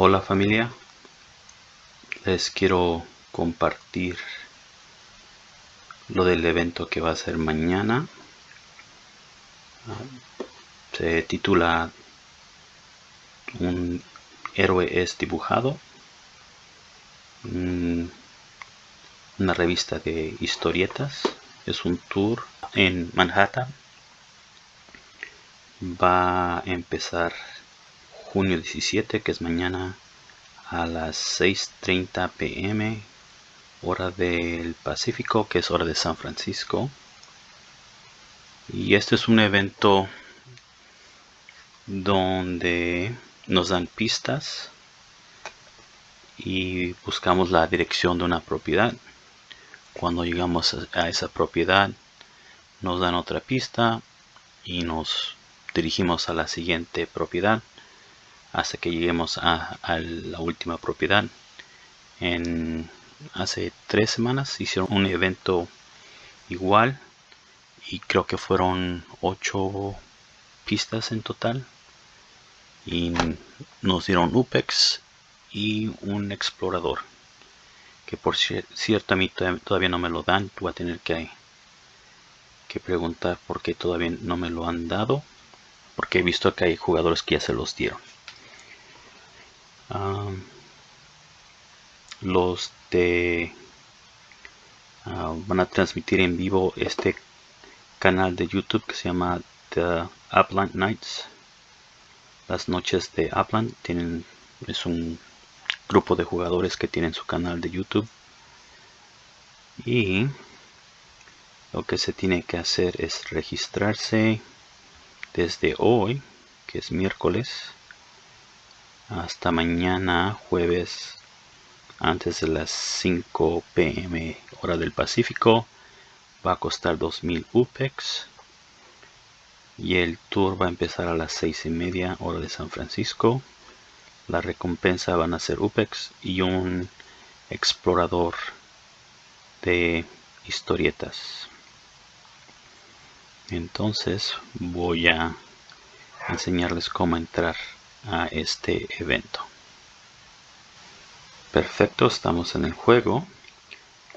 Hola familia, les quiero compartir lo del evento que va a ser mañana. Se titula Un héroe es dibujado. Una revista de historietas. Es un tour en Manhattan. Va a empezar junio 17, que es mañana a las 6.30 pm, hora del Pacífico, que es hora de San Francisco. Y este es un evento donde nos dan pistas y buscamos la dirección de una propiedad. Cuando llegamos a esa propiedad nos dan otra pista y nos dirigimos a la siguiente propiedad hasta que lleguemos a, la última propiedad. En hace tres semanas hicieron un evento igual y creo que fueron ocho pistas en total. Y nos dieron UPEX y un explorador que por cierto a mí todavía no me lo dan. Voy a tener que, que preguntar por qué todavía no me lo han dado porque he visto que hay jugadores que ya se los dieron los de ah, van a transmitir en vivo este canal de YouTube que se llama The Upland Nights. Las noches de Upland tienen es un grupo de jugadores que tienen su canal de YouTube. Y lo que se tiene que hacer es registrarse desde hoy que es miércoles hasta mañana jueves antes de las 5 pm hora del Pacífico. Va a costar 2000 UPEX y el tour va a empezar a las 6 y media hora de San Francisco. La recompensa van a ser UPEX y un explorador de historietas. Entonces voy a enseñarles cómo entrar a este evento. Perfecto, estamos en el juego.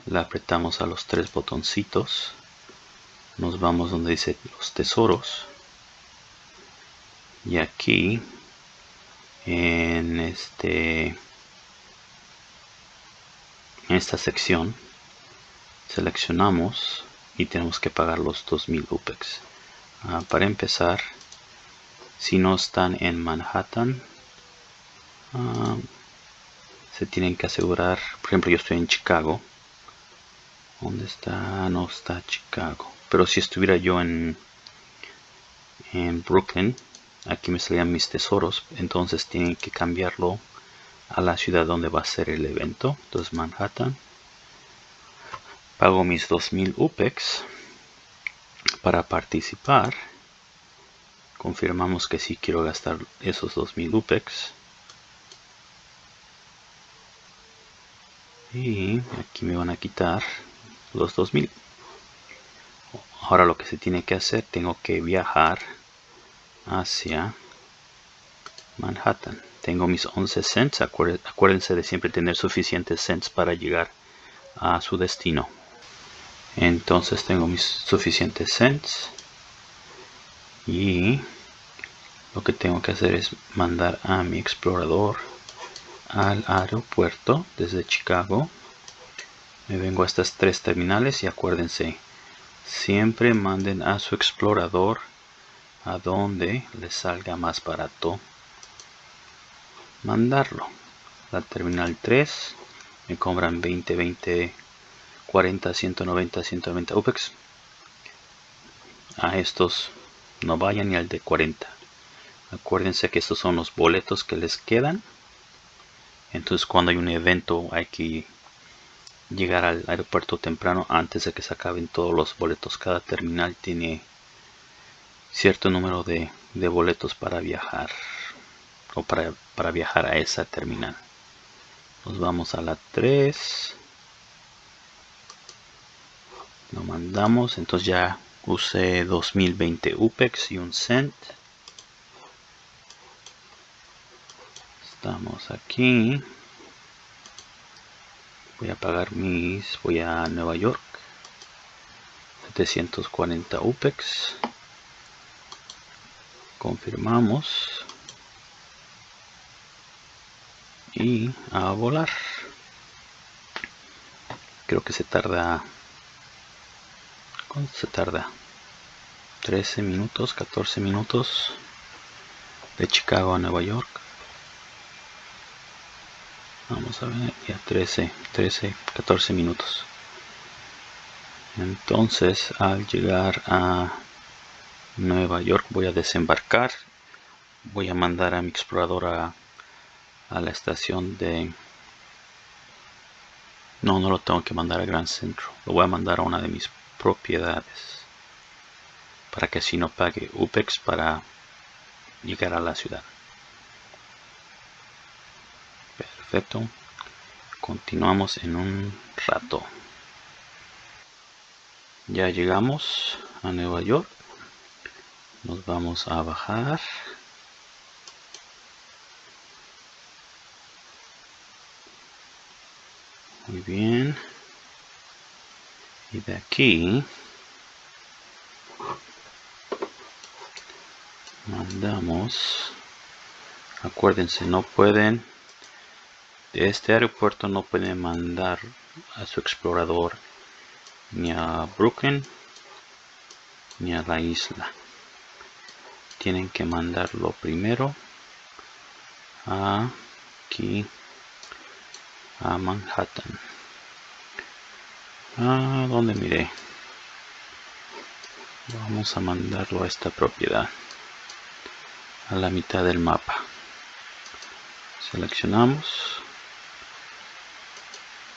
Le apretamos a los tres botoncitos. Nos vamos donde dice los tesoros. Y aquí en este en esta sección seleccionamos y tenemos que pagar los 2000 UPEX. Ah, para empezar si no están en Manhattan ah, se tienen que asegurar por ejemplo yo estoy en Chicago. ¿dónde está? no está Chicago. Pero si estuviera yo en en Brooklyn aquí me salían mis tesoros entonces tienen que cambiarlo a la ciudad donde va a ser el evento. Entonces Manhattan. Pago mis 2000 UPEX para participar confirmamos que sí quiero gastar esos 2000 UPEX. Y aquí me van a quitar los 2000 ahora lo que se tiene que hacer tengo que viajar hacia Manhattan. Tengo mis 11 cents. Acuérdense de siempre tener suficientes cents para llegar a su destino. Entonces tengo mis suficientes cents y lo que tengo que hacer es mandar a mi explorador al aeropuerto desde Chicago. Me vengo a estas tres terminales y acuérdense siempre manden a su explorador a donde les salga más barato mandarlo. La terminal 3 me cobran 20 20 40 190 190 UPEX. A estos no vayan ni al de 40 acuérdense que estos son los boletos que les quedan. Entonces cuando hay un evento hay que llegar al aeropuerto temprano antes de que se acaben todos los boletos. Cada terminal tiene cierto número de, boletos para viajar o para, para viajar a esa terminal. Nos vamos a la 3 lo mandamos entonces ya usé 2020 UPEX y un cent. Estamos aquí. Voy a pagar mis voy a Nueva York. 740 UPEX. Confirmamos. Y a volar. Creo que se tarda ¿cuánto se tarda? 13 minutos 14 minutos de Chicago a Nueva York vamos a ver ya 13 13 14 minutos entonces al llegar a Nueva York voy a desembarcar voy a mandar a mi explorador a, a la estación de no no lo tengo que mandar a Gran Centro lo voy a mandar a una de mis propiedades para que así no pague UPEX para llegar a la ciudad. Perfecto. Continuamos en un rato. Ya llegamos a Nueva York. Nos vamos a bajar. Muy bien y de aquí mandamos acuérdense no pueden de este aeropuerto no pueden mandar a su explorador ni a Brooklyn ni a la isla. Tienen que mandarlo primero aquí a Manhattan a donde miré vamos a mandarlo a esta propiedad. A la mitad del mapa. Seleccionamos.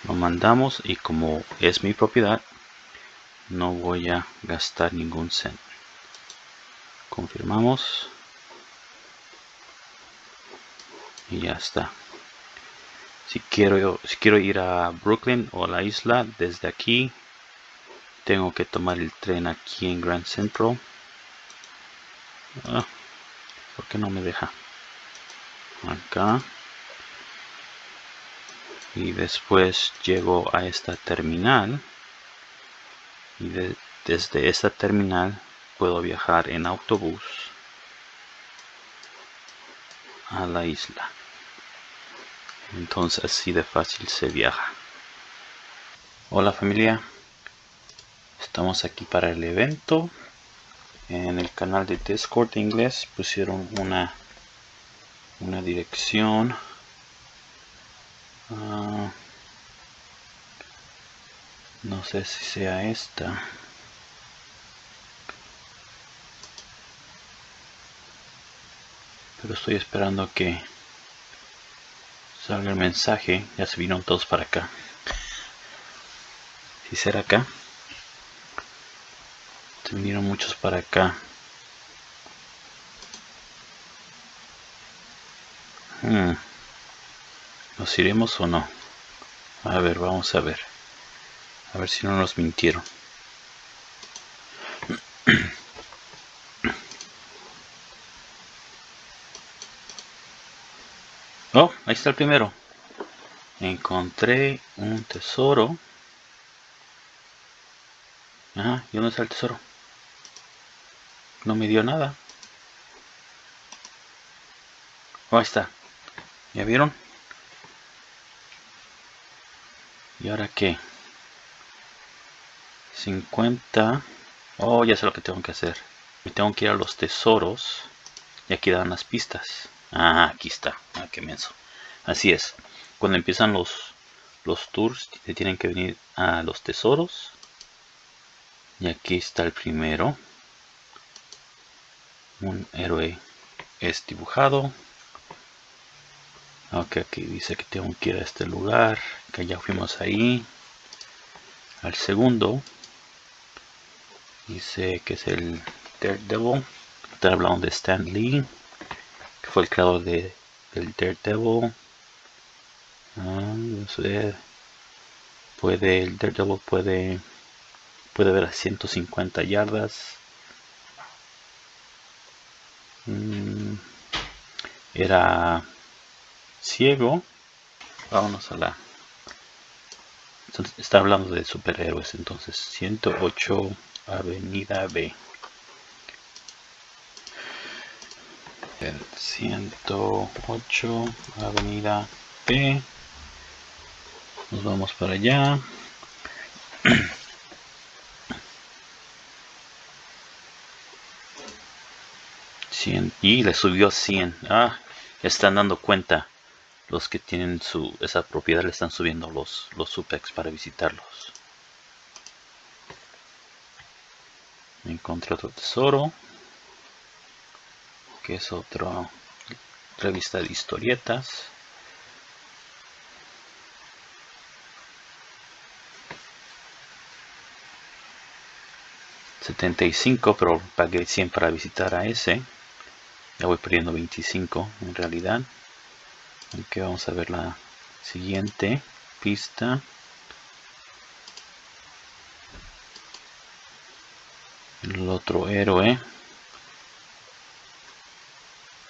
Lo mandamos y como es mi propiedad no voy a gastar ningún cent. Confirmamos. Y ya está si quiero ir a Brooklyn o a la isla desde aquí tengo que tomar el tren aquí en Grand Central. Ah, ¿por qué no me deja? acá. Y después llego a esta terminal. Y desde esta terminal puedo viajar en autobús a la isla entonces así de fácil se viaja. Hola familia. Estamos aquí para el evento. En el canal de discord de inglés pusieron una una dirección. Ah, no sé si sea esta. Pero estoy esperando que salga el mensaje. Ya se vinieron todos para acá. Si será acá. Se vinieron muchos para acá. Hmm. ¿Nos iremos o no? A ver, vamos a ver. A ver si no nos mintieron. Oh, ahí está el primero. Encontré un tesoro. Ah, ¿y dónde está el tesoro? No me dio nada. Oh, ahí está. ¿Ya vieron? ¿Y ahora qué? 50. Oh, ya sé lo que tengo que hacer. Me tengo que ir a los tesoros. Y aquí dan las pistas. Ah, aquí está. Ah, qué menso. Así es. Cuando empiezan los, los tours, te tienen que venir a los tesoros. Y aquí está el primero. Un héroe es dibujado. Ok, aquí dice que tengo que ir a este lugar, que ya fuimos ahí. Al segundo, dice que es el Daredevil. Está hablando de Stan Lee, que fue el creador de, del Daredevil. Ah, ver. Puede, el Daredevil puede, puede ver a 150 yardas. Mm, era ciego. Vámonos a la... Está hablando de superhéroes, entonces 108 Avenida B. El 108 Avenida B. Nos vamos para allá. y le subió 100 ah están dando cuenta los que tienen su esa propiedad le están subiendo los los supex para visitarlos encontré otro tesoro que es otra revista de historietas. $75 pero pagué 100 para visitar a ese. Ya voy perdiendo 25 en realidad. Aunque vamos a ver la siguiente pista. El otro héroe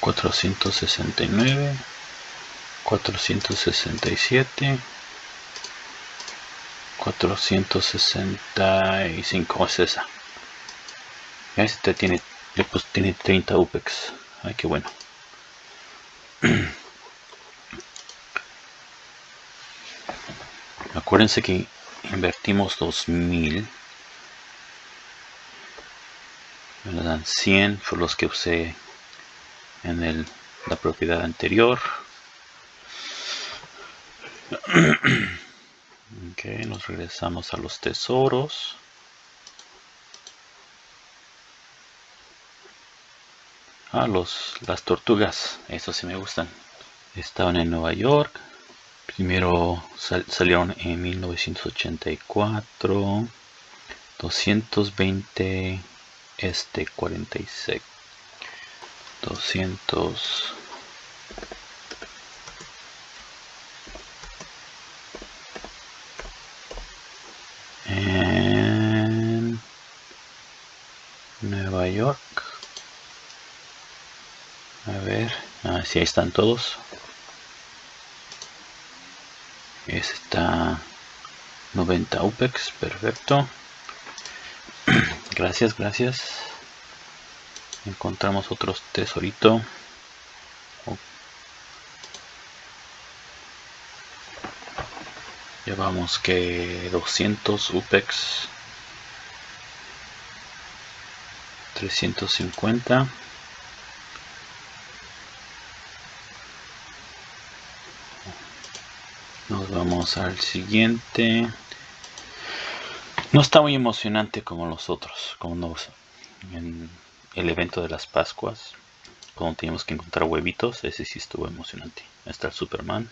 469 467 465 es esa. Este tiene pues, tiene 30 upex. Ay qué bueno. Acuérdense que invertimos 2000 me dan 100 por los que usé en el, la propiedad anterior. ok, nos regresamos a los tesoros. Ah, los, las tortugas, eso sí me gustan. Estaban en Nueva York. Primero salieron en 1984. 220 este 46 doscientos. En Nueva York. A ver ah, si ahí están todos. Está 90 UPEX perfecto. Gracias gracias encontramos otro tesorito. Llevamos que 200 upex. 350 nos vamos al siguiente. No está muy emocionante como los otros como nos en el evento de las Pascuas, cuando teníamos que encontrar huevitos, ese sí estuvo emocionante. Está el Superman.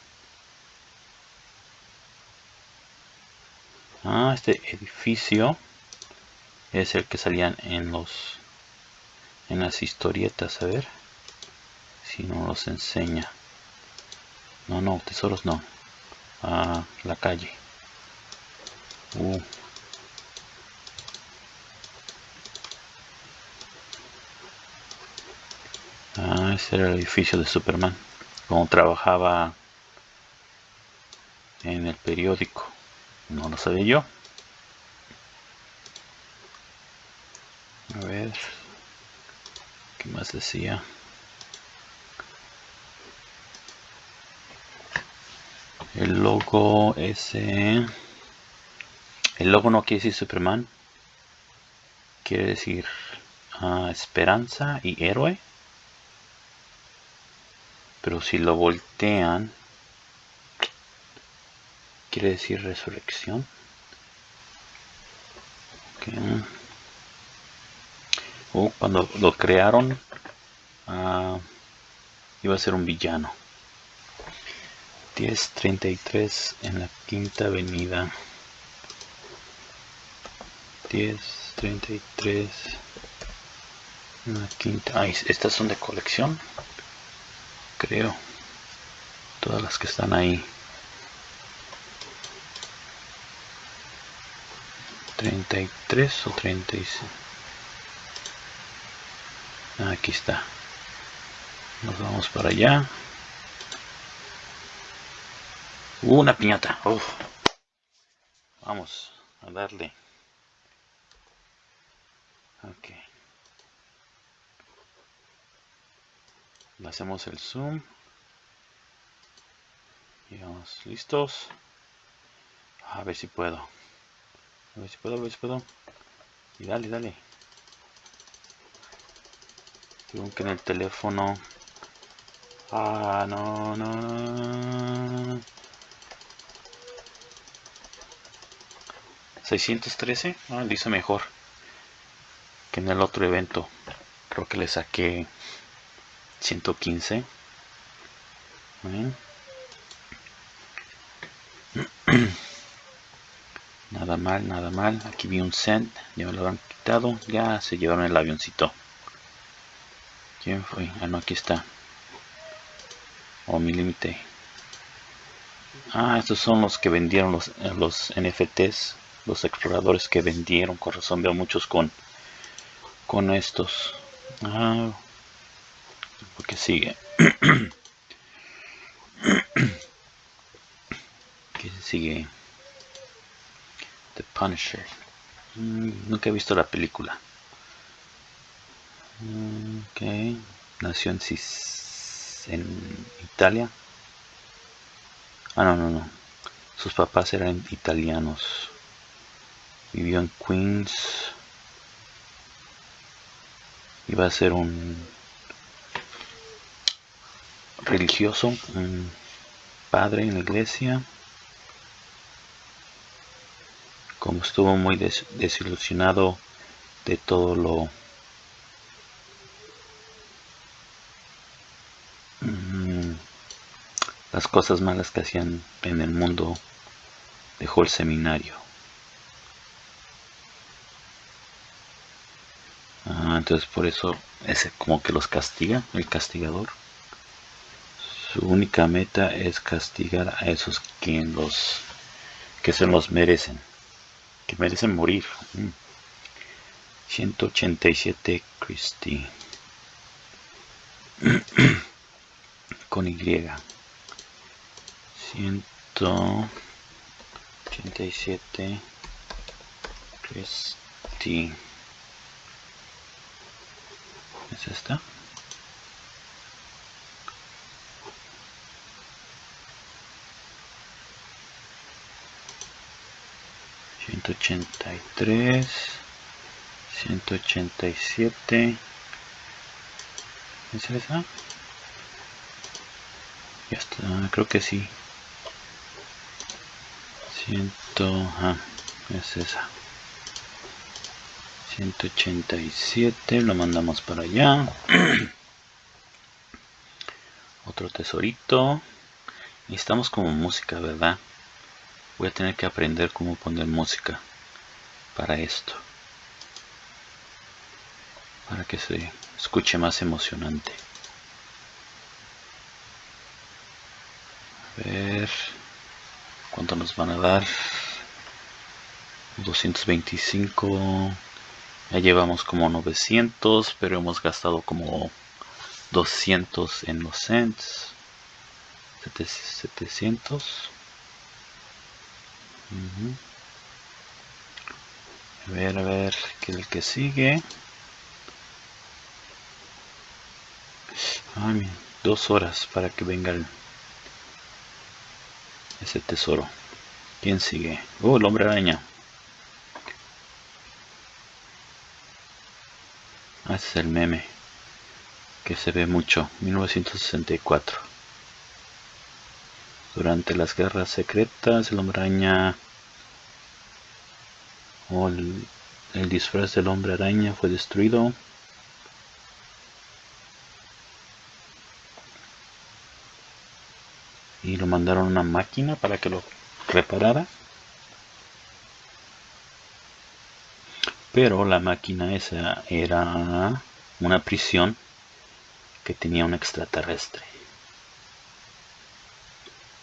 Ah, este edificio es el que salían en los en las historietas, a ver si no los enseña. No, no, tesoros no. Ah, la calle. Uh. Ah, ese era el edificio de Superman. Como trabajaba en el periódico. No lo sabía yo. A ver. ¿Qué más decía? El logo ese. El logo no quiere decir Superman. Quiere decir ah, esperanza y héroe pero si lo voltean quiere decir resurrección uh, cuando lo crearon uh, iba a ser un villano. 1033 en la quinta avenida. 1033 en la quinta. Ay, estas son de colección creo. Todas las que están ahí. 33 o 36 aquí está. Nos vamos para allá. Una piñata. Vamos a darle. Ok le hacemos el zoom. Y vamos listos. A ver si puedo. A ver si puedo a ver si puedo. Y dale dale. Tengo que en el teléfono. Ah no no, no. 613 ah, dice mejor que en el otro evento. Creo que le saqué 115 nada mal nada mal. Aquí vi un cent ya me lo han quitado. Ya se llevaron el avioncito. Quién fue ah no aquí está. O mi límite. Ah estos son los que vendieron los, los NFTs los exploradores que vendieron. Con razón veo muchos con con estos. Ah porque sigue. Que sigue The Punisher. Mm, nunca he visto la película. Mm, ok. Nació en, en Italia. Ah no no no. Sus papás eran italianos. Vivió en Queens. Iba a ser un religioso padre en la iglesia. Como estuvo muy desilusionado de todo lo mm, las cosas malas que hacían en el mundo dejó el seminario. Entonces por eso es como que los castiga el castigador su única meta es castigar a esos quien los que se los merecen que merecen morir. 187 Christie. Con Y. 187 Christie. Es esta ciento ochenta y tres ciento ochenta y siete. ¿es esa? ya está creo que sí. Ciento ah, es esa. 187 lo mandamos para allá. Otro tesorito. Necesitamos como música verdad voy a tener que aprender cómo poner música para esto para que se escuche más emocionante a ver cuánto nos van a dar 225 ya llevamos como 900, pero hemos gastado como 200 en los cents. 700. A ver, a ver, que el que sigue. Dos horas para que venga ese tesoro. ¿Quién sigue? Oh, el hombre araña. Ah, este es el meme que se ve mucho. 1964. Durante las guerras secretas, el hombre araña o el, el disfraz del hombre araña fue destruido. Y lo mandaron una máquina para que lo reparara. Pero la máquina esa era una prisión que tenía un extraterrestre.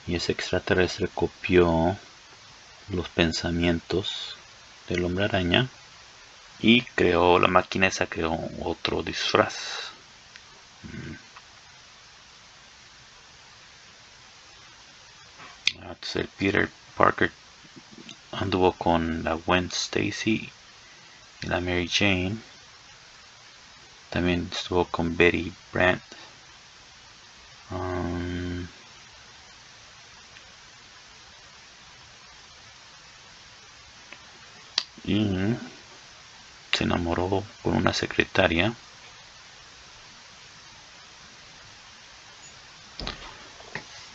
Y ese extraterrestre copió los pensamientos del hombre araña y creó la máquina esa creó otro disfraz. Mm. Entonces el Peter Parker anduvo con la Gwen Stacy y la Mary Jane. También estuvo con Betty Brandt. Um, y se enamoró con una secretaria.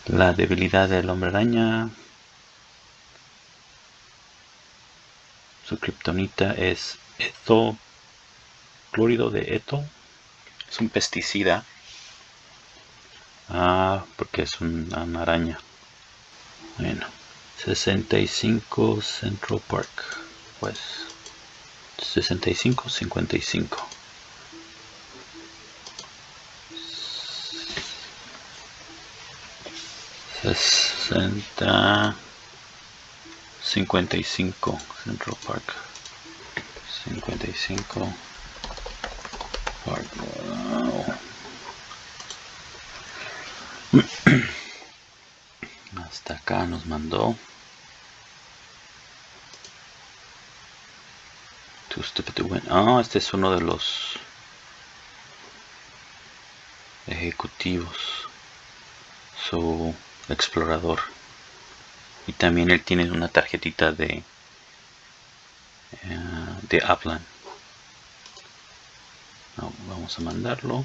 La debilidad del hombre araña. Su kriptonita es eto, clórido de eto. Es un pesticida. Ah, porque es una araña. Bueno, 65 Central Park. Pues 65, 55. 60 55 Central Park. 55 Park hasta acá nos mandó ah este es uno de los ejecutivos. Su explorador. Y también él tiene una tarjetita de eh, de vamos a mandarlo.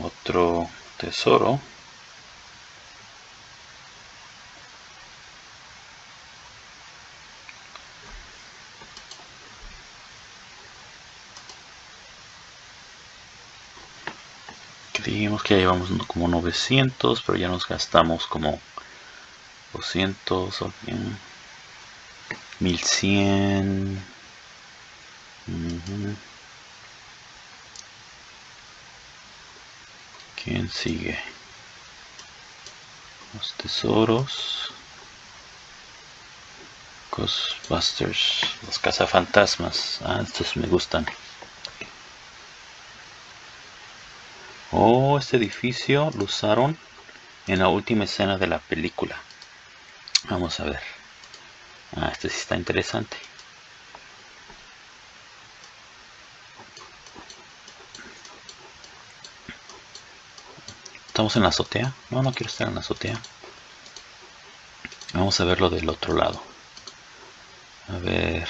Otro tesoro dijimos que ya llevamos como 900 pero ya nos gastamos como 200 o 1100 ¿Quién sigue? Los tesoros. Ghostbusters. Los cazafantasmas. Ah, estos me gustan. Oh, este edificio lo usaron en la última escena de la película. Vamos a ver. Ah, este sí está interesante. ¿Estamos en la azotea? No, no quiero estar en la azotea. Vamos a verlo del otro lado. A ver.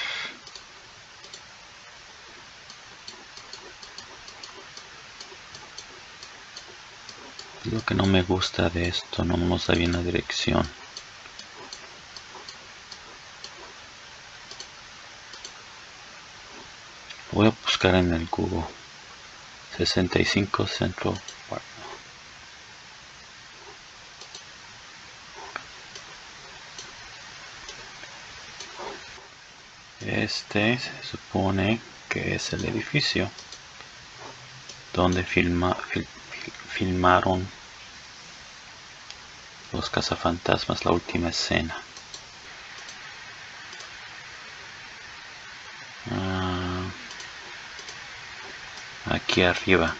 Lo que no me gusta de esto, no nos da bien la dirección. Voy a buscar en el Google. 65 Central Park. Este se supone que es el edificio donde filma, filmaron los cazafantasmas la última escena. Ah, aquí arriba,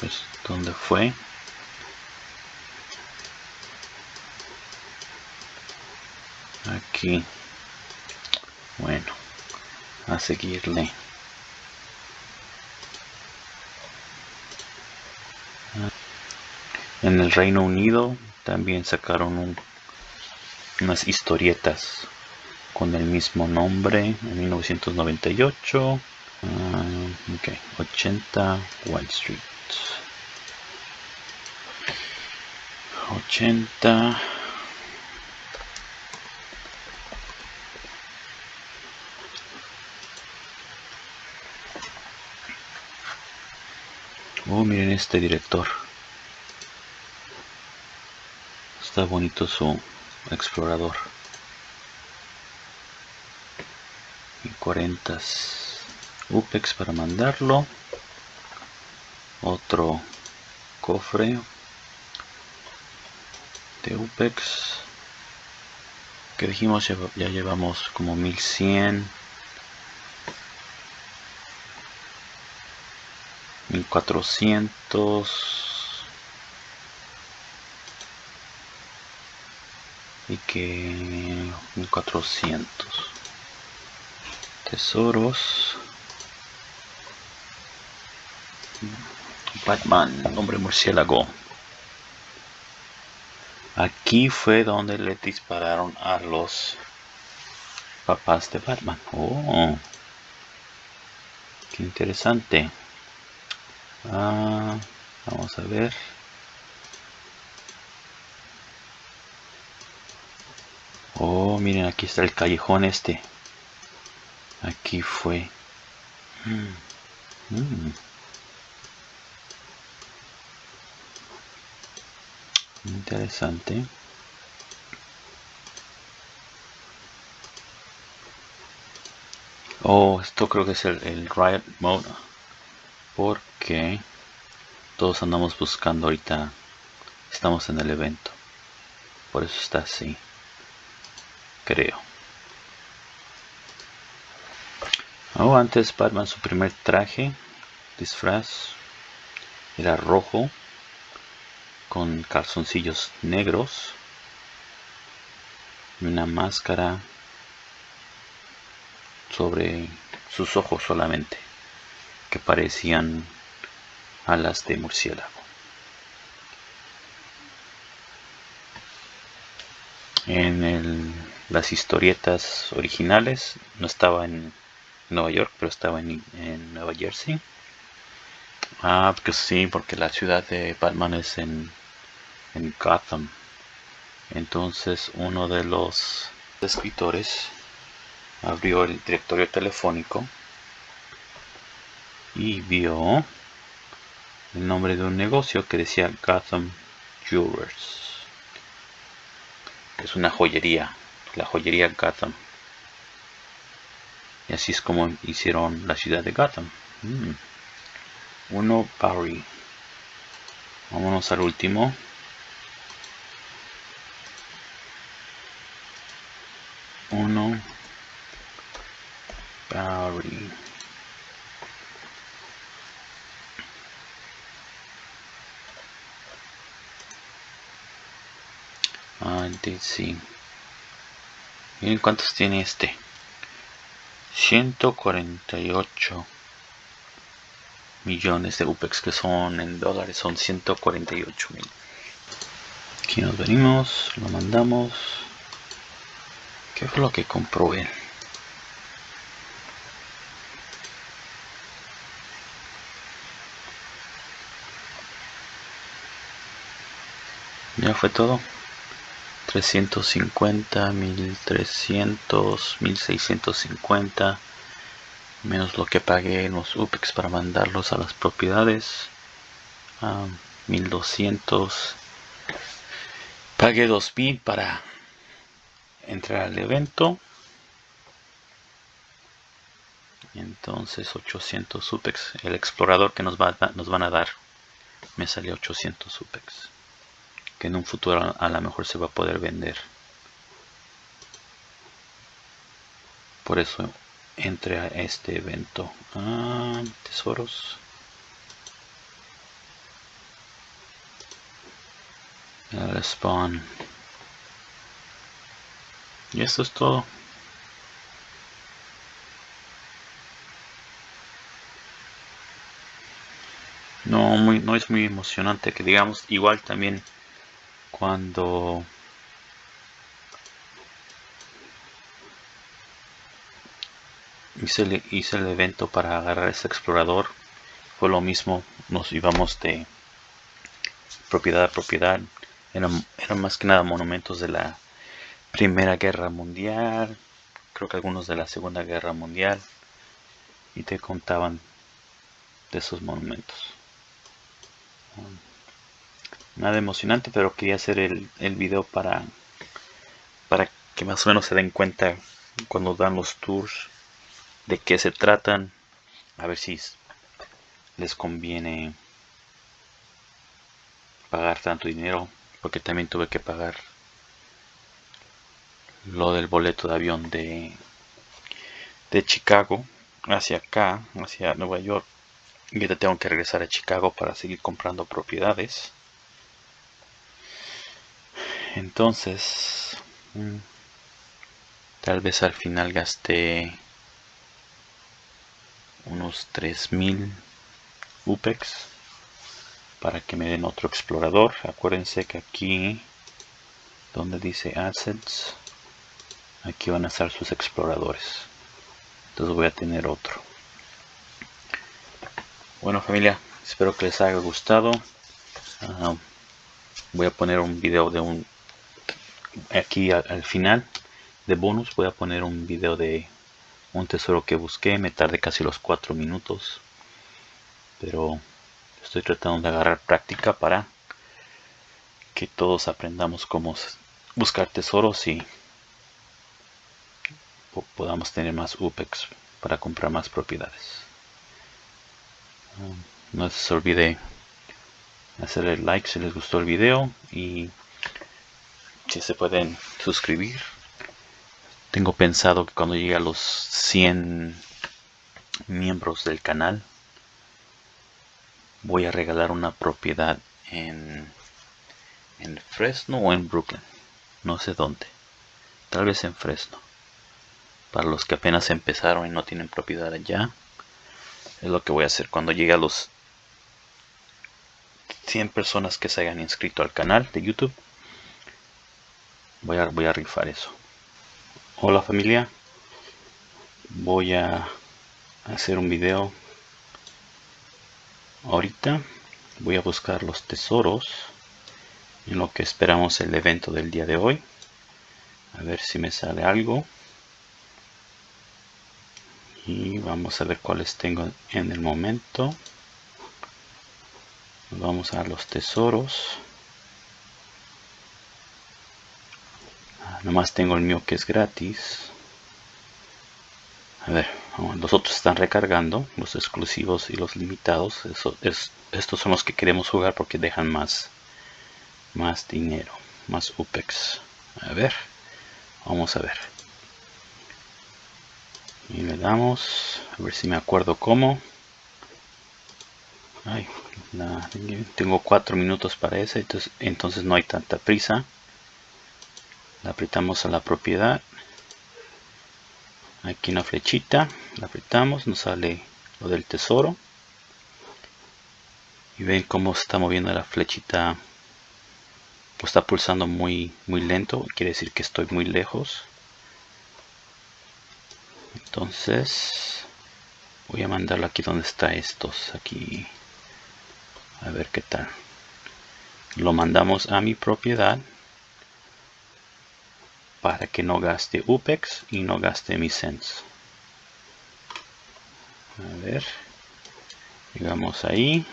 pues donde fue. Aquí. Bueno, a seguirle. En el Reino Unido también sacaron unas historietas con el mismo nombre en 1998. 80 White Street. 80 Oh, miren este director. Está bonito su explorador. Y 40 UPEX para mandarlo. Otro cofre de UPEX. Que dijimos ya, llevamos como 1100 1400 que 1400 tesoros. Batman, hombre murciélago. Aquí fue donde le dispararon a los papás de Batman. Oh. Qué interesante. Ah, vamos a ver. Oh, miren, aquí está el callejón este. Aquí fue. Mm. Mm. Interesante. Oh, esto creo que es el, el Riot Mode porque todos andamos buscando ahorita estamos en el evento por eso está así creo oh, antes Batman su primer traje disfraz era rojo con calzoncillos negros y una máscara sobre sus ojos solamente que parecían alas de murciélago. En las historietas originales no estaba en Nueva York, pero estaba en, Nueva Jersey. Ah, pues sí, porque la ciudad de Batman es en, en Gotham. Entonces uno de los escritores abrió el directorio telefónico y vio el nombre de un negocio que decía Gotham Jewelers. es una joyería, la joyería Gotham. Y así es como hicieron la ciudad de Gotham. Mm. Uno Barry. Vámonos al último. Uno Barry. sí. Miren cuántos tiene este. 148 millones de UPEX que son en dólares son 148 mil. Aquí nos venimos, lo mandamos. ¿Qué fue lo que compró? Ya fue todo. 350, 1300, 1650 menos lo que pagué en los UPEX para mandarlos a las propiedades a 1200 pagué 2000 para entrar al evento. Entonces 800 UPEX el explorador que nos, va nos van a dar me salió 800 UPEX que en un futuro a lo mejor se va a poder vender. Por eso entre a este evento. Ah, tesoros. El spawn. Y esto es todo. No, muy, no es muy emocionante que digamos. Igual también cuando hice el, evento para agarrar ese explorador fue lo mismo nos íbamos de propiedad a propiedad eran más que nada monumentos de la primera guerra mundial creo que algunos de la segunda guerra mundial y te contaban de esos monumentos nada emocionante pero quería hacer el, el video para para que más o menos se den cuenta cuando dan los tours de qué se tratan a ver si les conviene pagar tanto dinero porque también tuve que pagar lo del boleto de avión de de Chicago hacia acá hacia Nueva York. Y ahora tengo que regresar a Chicago para seguir comprando propiedades entonces mm, tal vez al final gasté unos 3000 UPEX para que me den otro explorador. Acuérdense que aquí donde dice assets aquí van a estar sus exploradores. Entonces voy a tener otro. Bueno familia espero que les haya gustado. Ah, voy a poner un video de un aquí al, final de bonus voy a poner un video de un tesoro que busqué me tardé casi los cuatro minutos pero estoy tratando de agarrar práctica para que todos aprendamos cómo buscar tesoros y podamos tener más UPEX para comprar más propiedades. No se olvide hacerle like si les gustó el video y se pueden suscribir. Tengo pensado que cuando llegue a los 100 miembros del canal voy a regalar una propiedad en en Fresno o en Brooklyn. No sé dónde. Tal vez en Fresno. Para los que apenas empezaron y no tienen propiedad allá es lo que voy a hacer. Cuando llegue a los 100 personas que se hayan inscrito al canal de YouTube voy a, voy a rifar eso. Hola familia. Voy a hacer un video ahorita. Voy a buscar los tesoros en lo que esperamos el evento del día de hoy. A ver si me sale algo. Y vamos a ver cuáles tengo en el momento. Vamos a los tesoros nomás tengo el mío que es gratis. A ver los otros están recargando los exclusivos y los limitados. Estos son los que queremos jugar porque dejan más más dinero más upex. A ver vamos a ver. Y le damos a ver si me acuerdo cómo. Ay, tengo cuatro minutos para ese entonces, entonces no hay tanta prisa apretamos a la propiedad. Aquí una flechita la apretamos nos sale lo del tesoro. Y ven cómo está moviendo la flechita. Pues está pulsando muy muy lento quiere decir que estoy muy lejos. Entonces voy a mandarlo aquí donde está estos aquí. A ver qué tal. Lo mandamos a mi propiedad para que no gaste UPEX y no gaste mi sense a ver llegamos ahí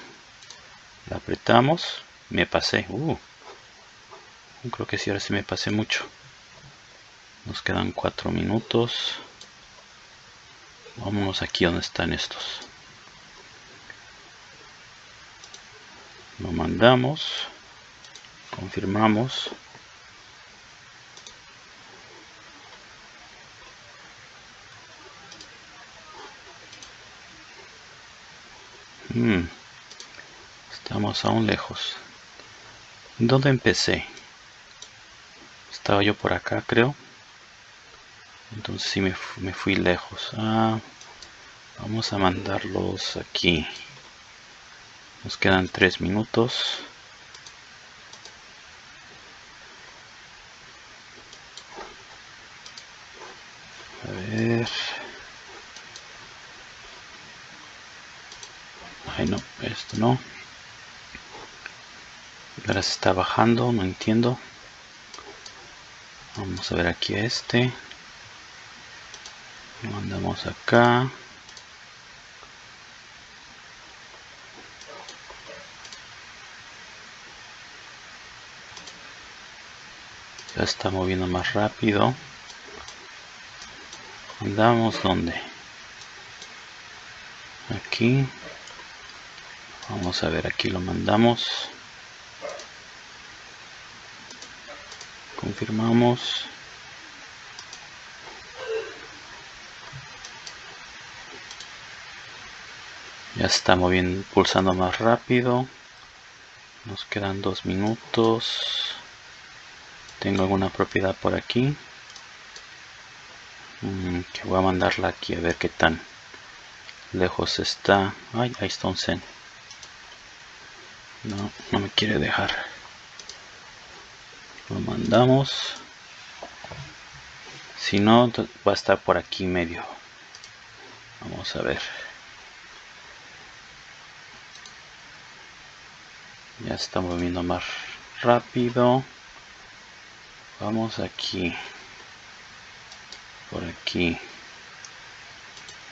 la apretamos me pasé uh, creo que sí ahora sí me pasé mucho. Nos quedan cuatro minutos. Vámonos aquí donde están estos. Lo mandamos confirmamos hmm. estamos aún lejos. ¿dónde empecé? estaba yo por acá creo. Entonces sí me, me fui lejos. Ah, vamos a mandarlos aquí. Nos quedan tres minutos no ahora se está bajando no entiendo. Vamos a ver aquí a este. Lo mandamos acá. Ya está moviendo más rápido. Andamos donde aquí. Vamos a ver, aquí lo mandamos. Confirmamos. Ya está moviendo, pulsando más rápido. Nos quedan dos minutos. Tengo alguna propiedad por aquí. Mm, que voy a mandarla aquí a ver qué tan lejos está. Ay, ahí está un. No, no me quiere dejar. Lo mandamos. Si no, va a estar por aquí medio. Vamos a ver. Ya está moviendo más rápido. Vamos aquí. Por aquí.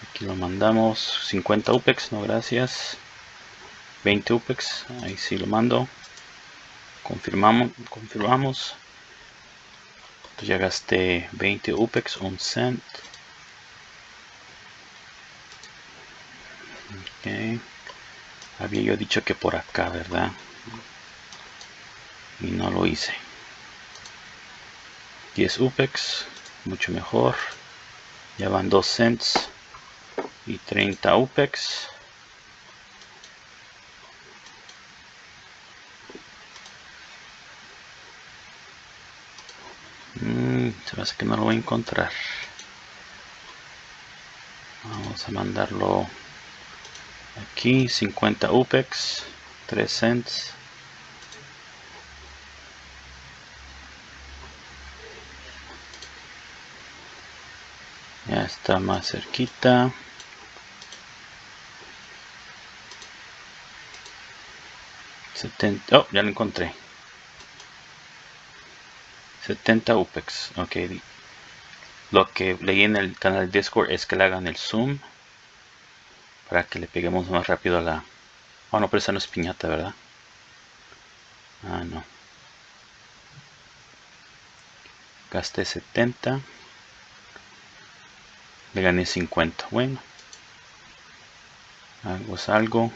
Aquí lo mandamos. 50 UPEX, no gracias. 20 UPEX, ahí sí lo mando. Confirmamos, confirmamos. ya gasté 20 UPEX, un cent. Había yo dicho que por acá, ¿verdad? Y no lo hice. 10 UPEX, mucho mejor. Ya van 2 cents y 30 UPEX. Mm, se me hace que no lo voy a encontrar. Vamos a mandarlo aquí 50 UPEX 3 cents. Ya está más cerquita. Oh ya lo encontré 70 UPEX ok lo que leí en el canal Discord es que le hagan el zoom para que le peguemos más rápido a la... Oh, no, pero esa no es piñata, ¿verdad? Ah, no. Gasté 70. Le gané 50. Bueno. Algo es algo.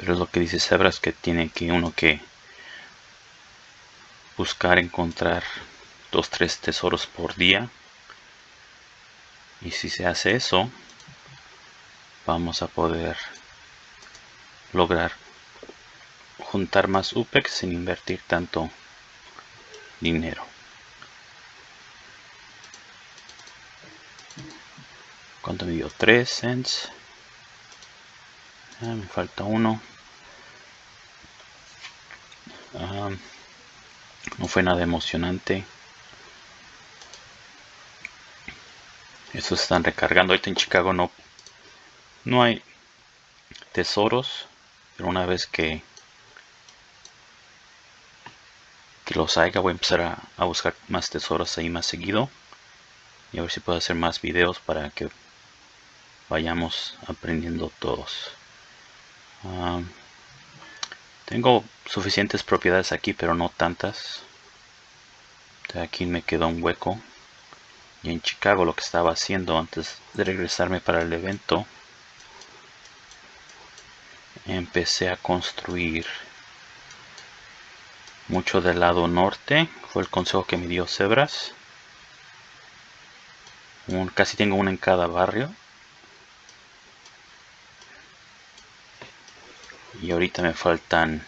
Pero es lo que dice Sebras que tiene que uno que buscar encontrar dos tres tesoros por día. Y si se hace eso vamos a poder lograr juntar más UPEX sin invertir tanto dinero. ¿cuánto me dio? 3 cents. Ah, me falta uno no fue nada emocionante Estos están recargando. Ahorita en Chicago no, no hay tesoros. Pero una vez que, que los haya, voy a empezar a, buscar más tesoros ahí más seguido. Y a ver si puedo hacer más videos para que vayamos aprendiendo todos. Ah, tengo suficientes propiedades aquí, pero no tantas. Aquí me quedó un hueco. Y en Chicago lo que estaba haciendo antes de regresarme para el evento empecé a construir mucho del lado norte. Fue el consejo que me dio Cebras casi tengo uno en cada barrio y ahorita me faltan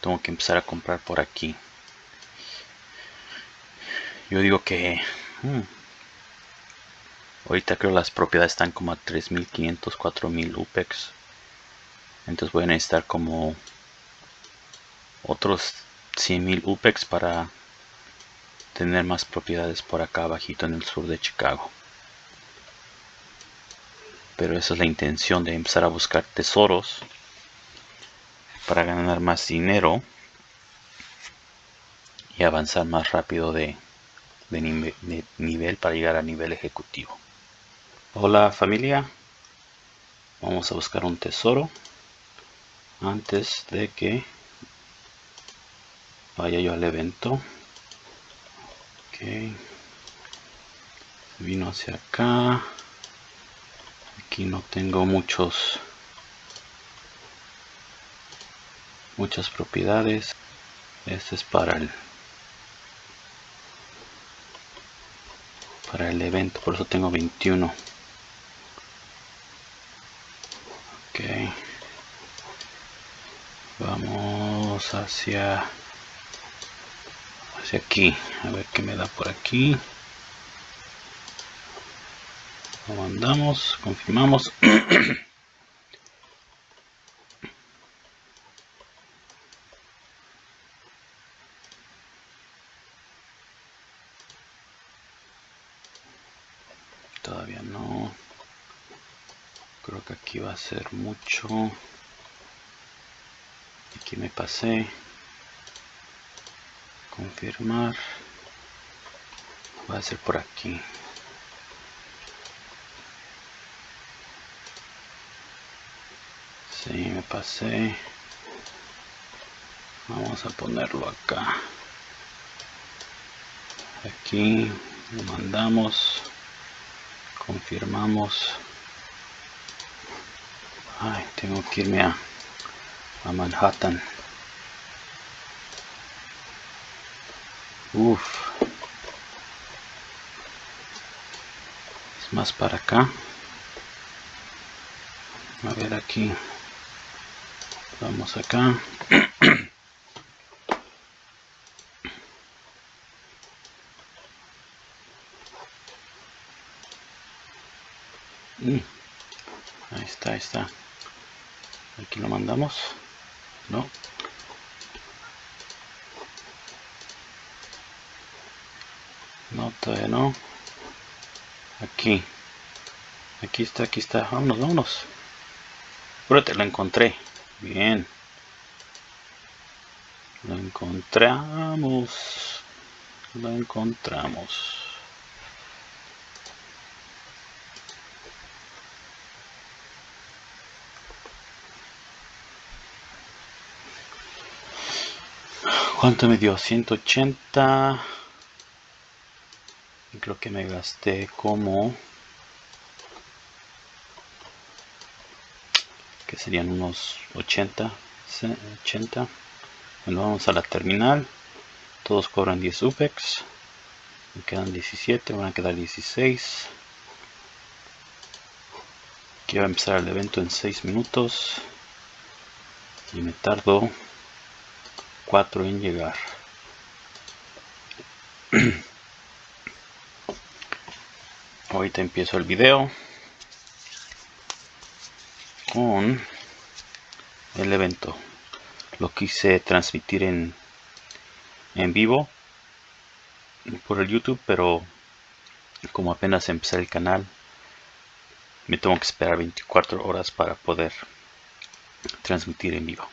tengo que empezar a comprar por aquí yo digo que Hmm. Ahorita creo las propiedades están como a 3500, 4000 UPEX. Entonces voy a necesitar como otros 100.000 UPEX para tener más propiedades por acá abajito en el sur de Chicago. Pero esa es la intención de empezar a buscar tesoros para ganar más dinero y avanzar más rápido de, de, nivel para llegar a nivel ejecutivo. Hola familia, vamos a buscar un tesoro. antes de que vaya yo al evento ok vino hacia acá aquí no tengo muchos muchas propiedades. Este es para el para el evento por eso tengo 21 ok. Vamos hacia hacia aquí. A ver qué me da por aquí. Lo mandamos confirmamos todavía no. Creo que aquí va a ser mucho. Aquí me pasé. Confirmar. Va a ser por aquí. Si me pasé. Vamos a ponerlo acá. Aquí lo mandamos confirmamos ay tengo que irme a, a Manhattan Uf. Es más para acá. A ver aquí. Vamos acá. Mm. Ahí está. Aquí lo mandamos. No. No, todavía no. Aquí. Aquí está, aquí está. Vámonos, vámonos. Espérate, lo encontré. Bien. Lo encontramos. Lo encontramos. ¿Cuánto me dio? 180 creo que me gasté como que serían unos 80 80 bueno vamos a la terminal. Todos cobran 10 UPEX. Me quedan 17 van a quedar 16 quiero empezar el evento en 6 minutos. Y me tardo 4 en llegar. Ahorita empiezo el video con el evento. Lo quise transmitir en en vivo por el youtube pero como apenas empecé el canal me tengo que esperar 24 horas para poder transmitir en vivo